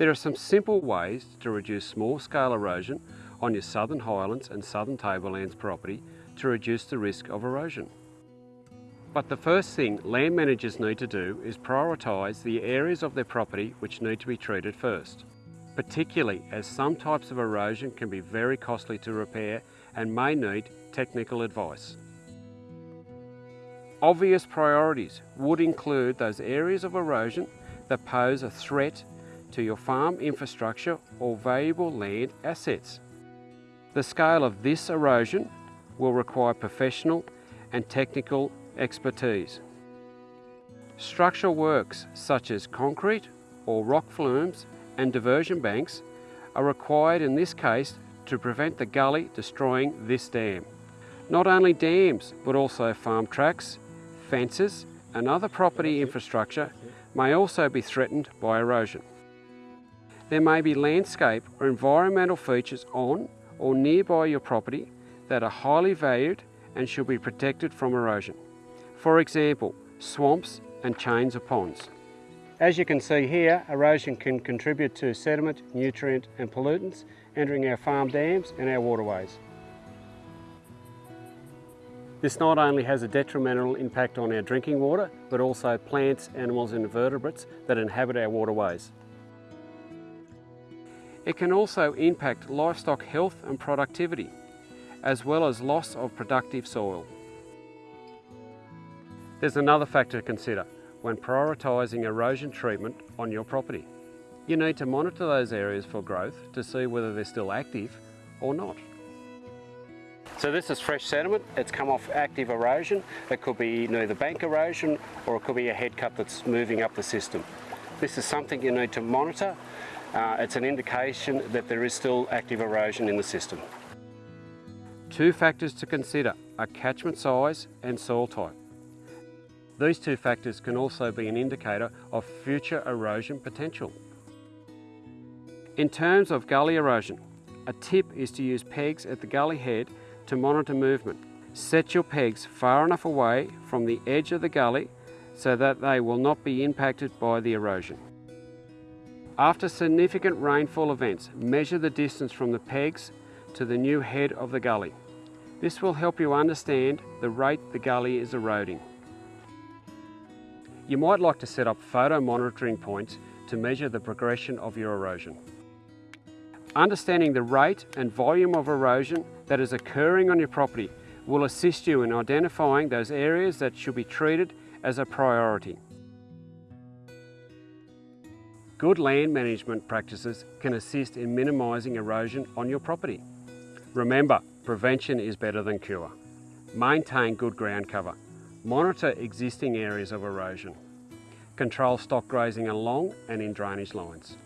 There are some simple ways to reduce small-scale erosion on your Southern Highlands and Southern Tablelands property to reduce the risk of erosion. But the first thing land managers need to do is prioritise the areas of their property which need to be treated first, particularly as some types of erosion can be very costly to repair and may need technical advice. Obvious priorities would include those areas of erosion that pose a threat to your farm infrastructure or valuable land assets. The scale of this erosion will require professional and technical expertise. Structural works such as concrete or rock flumes and diversion banks are required in this case to prevent the gully destroying this dam. Not only dams, but also farm tracks, fences and other property infrastructure may also be threatened by erosion. There may be landscape or environmental features on or nearby your property that are highly valued and should be protected from erosion. For example, swamps and chains of ponds. As you can see here, erosion can contribute to sediment, nutrient and pollutants entering our farm dams and our waterways. This not only has a detrimental impact on our drinking water, but also plants, animals and invertebrates that inhabit our waterways. It can also impact livestock health and productivity, as well as loss of productive soil. There's another factor to consider when prioritising erosion treatment on your property. You need to monitor those areas for growth to see whether they're still active or not. So this is fresh sediment, it's come off active erosion. It could be either bank erosion or it could be a head cut that's moving up the system. This is something you need to monitor. Uh, it's an indication that there is still active erosion in the system. Two factors to consider are catchment size and soil type. These two factors can also be an indicator of future erosion potential. In terms of gully erosion, a tip is to use pegs at the gully head to monitor movement. Set your pegs far enough away from the edge of the gully so that they will not be impacted by the erosion. After significant rainfall events, measure the distance from the pegs to the new head of the gully. This will help you understand the rate the gully is eroding. You might like to set up photo monitoring points to measure the progression of your erosion. Understanding the rate and volume of erosion that is occurring on your property will assist you in identifying those areas that should be treated as a priority. Good land management practices can assist in minimising erosion on your property. Remember, prevention is better than cure. Maintain good ground cover. Monitor existing areas of erosion. Control stock grazing along and in drainage lines.